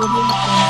Globo